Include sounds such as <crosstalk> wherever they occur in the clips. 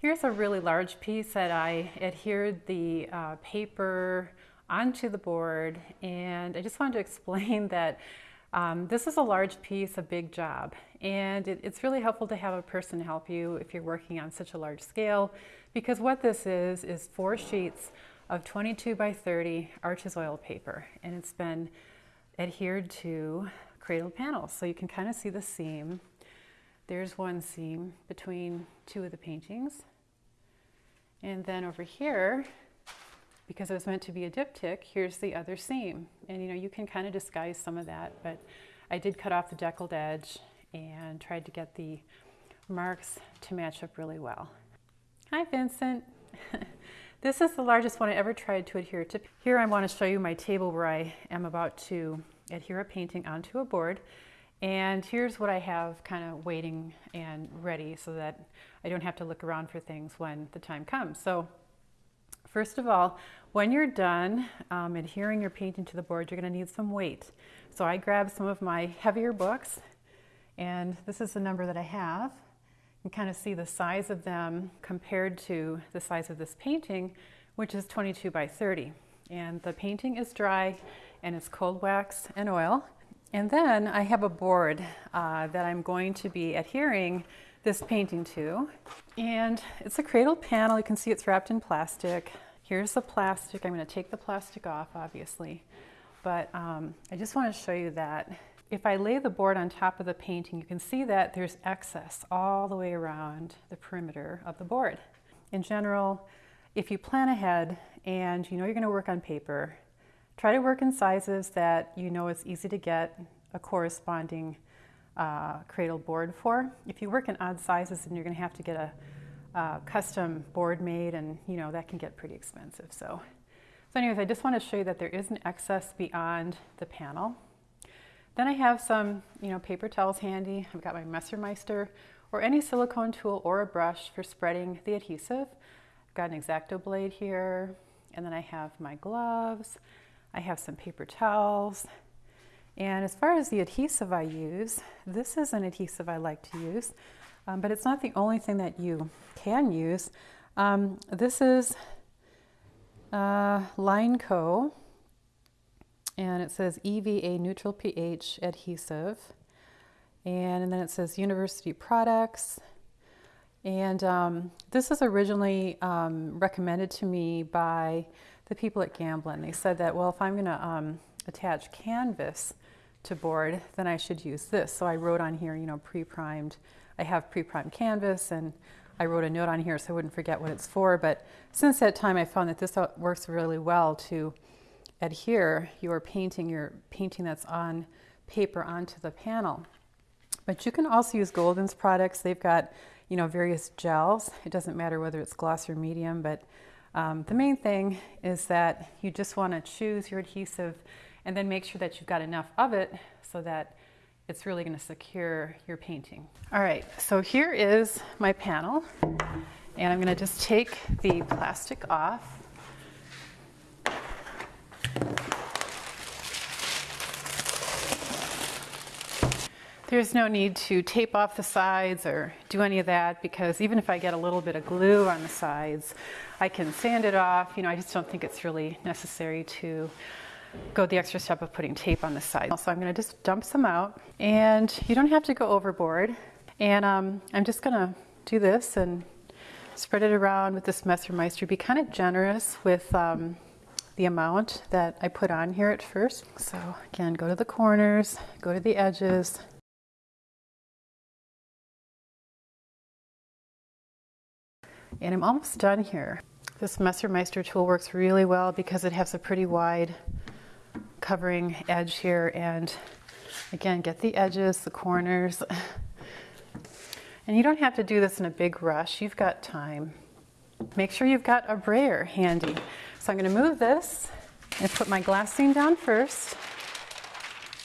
Here's a really large piece that I adhered the uh, paper onto the board and I just wanted to <laughs> explain that um, this is a large piece, a big job, and it, it's really helpful to have a person help you if you're working on such a large scale because what this is is four sheets of 22 by 30 Arches oil paper and it's been adhered to cradle panels so you can kind of see the seam. There's one seam between two of the paintings and then over here because it was meant to be a diptych, here's the other seam. And you know, you can kind of disguise some of that, but I did cut off the deckled edge and tried to get the marks to match up really well. Hi Vincent. <laughs> this is the largest one I ever tried to adhere to. Here I want to show you my table where I am about to adhere a painting onto a board. And here's what I have kind of waiting and ready so that I don't have to look around for things when the time comes. So First of all, when you're done um, adhering your painting to the board, you're going to need some weight. So I grabbed some of my heavier books, and this is the number that I have. You can kind of see the size of them compared to the size of this painting, which is 22 by 30. And the painting is dry, and it's cold wax and oil. And then I have a board uh, that I'm going to be adhering this painting to. And it's a cradle panel. You can see it's wrapped in plastic. Here's the plastic. I'm going to take the plastic off, obviously. But um, I just want to show you that if I lay the board on top of the painting, you can see that there's excess all the way around the perimeter of the board. In general, if you plan ahead and you know you're going to work on paper, try to work in sizes that you know it's easy to get a corresponding uh, cradle board for. If you work in odd sizes, then you're going to have to get a, a, custom board made, and you know that can get pretty expensive. So, so anyways, I just want to show you that there is an excess beyond the panel. Then I have some, you know, paper towels handy. I've got my Messermeister or any silicone tool or a brush for spreading the adhesive. I've got an X-Acto blade here, and then I have my gloves. I have some paper towels. And as far as the adhesive I use, this is an adhesive I like to use, um, but it's not the only thing that you can use. Um, this is uh, Lineco, and it says EVA neutral pH adhesive. And, and then it says University Products. And um, this is originally um, recommended to me by the people at Gamblin. They said that, well, if I'm going to um, attach canvas to board, then I should use this. So I wrote on here, you know, pre-primed. I have pre-primed canvas and I wrote a note on here so I wouldn't forget what it's for. But since that time, I found that this works really well to adhere your painting, your painting that's on paper onto the panel. But you can also use Golden's products. They've got, you know, various gels. It doesn't matter whether it's gloss or medium, but um, the main thing is that you just want to choose your adhesive and then make sure that you've got enough of it so that it's really going to secure your painting. All right, so here is my panel and I'm going to just take the plastic off. There's no need to tape off the sides or do any of that because even if I get a little bit of glue on the sides, I can sand it off. You know, I just don't think it's really necessary to go the extra step of putting tape on the side. So I'm gonna just dump some out and you don't have to go overboard. And um, I'm just gonna do this and spread it around with this Messermeister. Be kind of generous with um, the amount that I put on here at first. So again, go to the corners, go to the edges. And I'm almost done here. This Messermeister tool works really well because it has a pretty wide covering edge here and again get the edges, the corners. <laughs> And you don't have to do this in a big rush, you've got time. Make sure you've got a brayer handy. So I'm going to move this and put my glassine down first,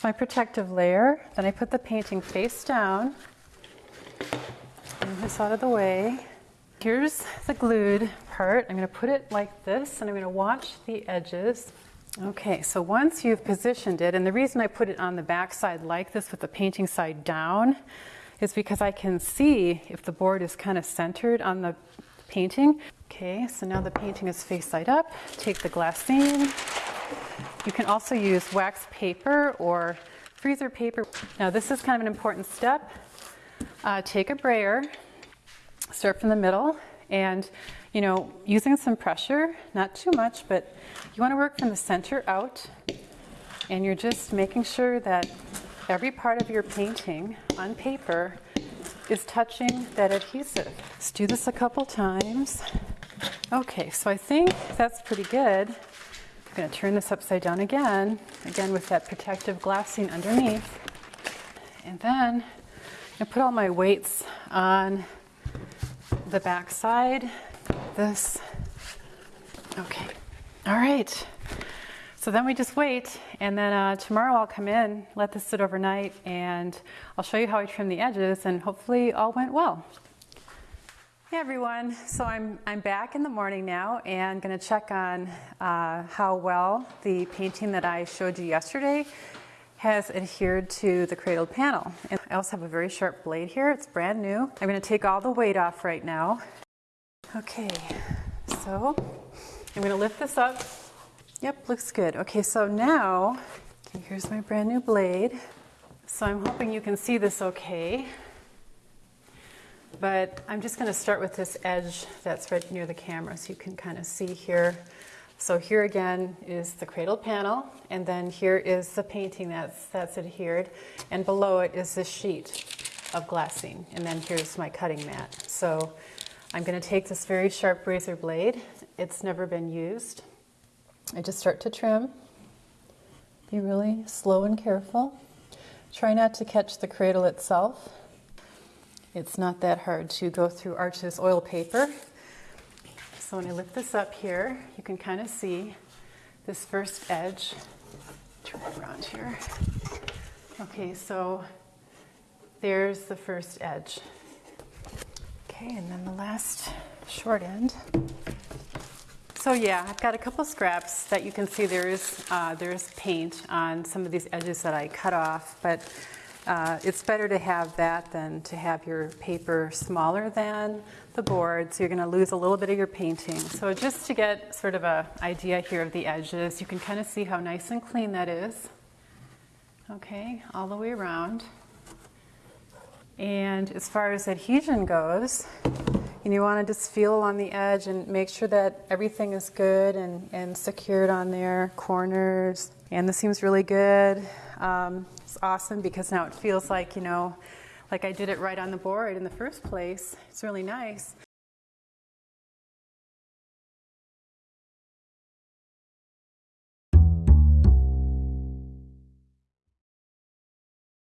my protective layer, then I put the painting face down, move this out of the way. Here's the glued part. I'm going to put it like this and I'm going to watch the edges Okay, so once you've positioned it, and the reason I put it on the back side like this with the painting side down is because I can see if the board is kind of centered on the painting. Okay, so now the painting is face side up. Take the glassine. You can also use wax paper or freezer paper. Now this is kind of an important step. Uh, take a brayer, start from the middle, and you know, using some pressure, not too much, but you want to work from the center out, and you're just making sure that every part of your painting on paper is touching that adhesive. Let's do this a couple times. Okay, so I think that's pretty good. I'm going to turn this upside down again, again with that protective glassine underneath. And then I put all my weights on the back side. This. Okay. All right. So then we just wait, and then uh, tomorrow I'll come in, let this sit overnight, and I'll show you how I trim the edges, and hopefully all went well. Hey everyone, so I'm, I'm back in the morning now and going to check on uh, how well the painting that I showed you yesterday has adhered to the cradled panel. And I also have a very sharp blade here, it's brand new. I'm going to take all the weight off right now. Okay, so I'm going to lift this up Yep, looks good. Okay, so now, okay, here's my brand new blade. So I'm hoping you can see this okay. But I'm just going to start with this edge that's right near the camera so you can kind of see here. So here again is the cradle panel, and then here is the painting that's, that's adhered, and below it is this sheet of glassine, and then here's my cutting mat. So I'm going to take this very sharp razor blade. It's never been used. I just start to trim. Be really slow and careful. Try not to catch the cradle itself. It's not that hard to go through Arches oil paper. So when I lift this up here, you can kind of see this first edge. Turn it around here. Okay, so there's the first edge. Okay, and then the last short end. So yeah, I've got a couple scraps that you can see there's, uh, there's paint on some of these edges that I cut off, but uh, it's better to have that than to have your paper smaller than the board, so you're going to lose a little bit of your painting. So just to get sort of a idea here of the edges, you can kind of see how nice and clean that is. Okay, all the way around. And as far as adhesion goes, and you want to just feel on the edge and make sure that everything is good and, and secured on there, corners. And this seems really good. Um, it's awesome because now it feels like, you know, like I did it right on the board in the first place. It's really nice.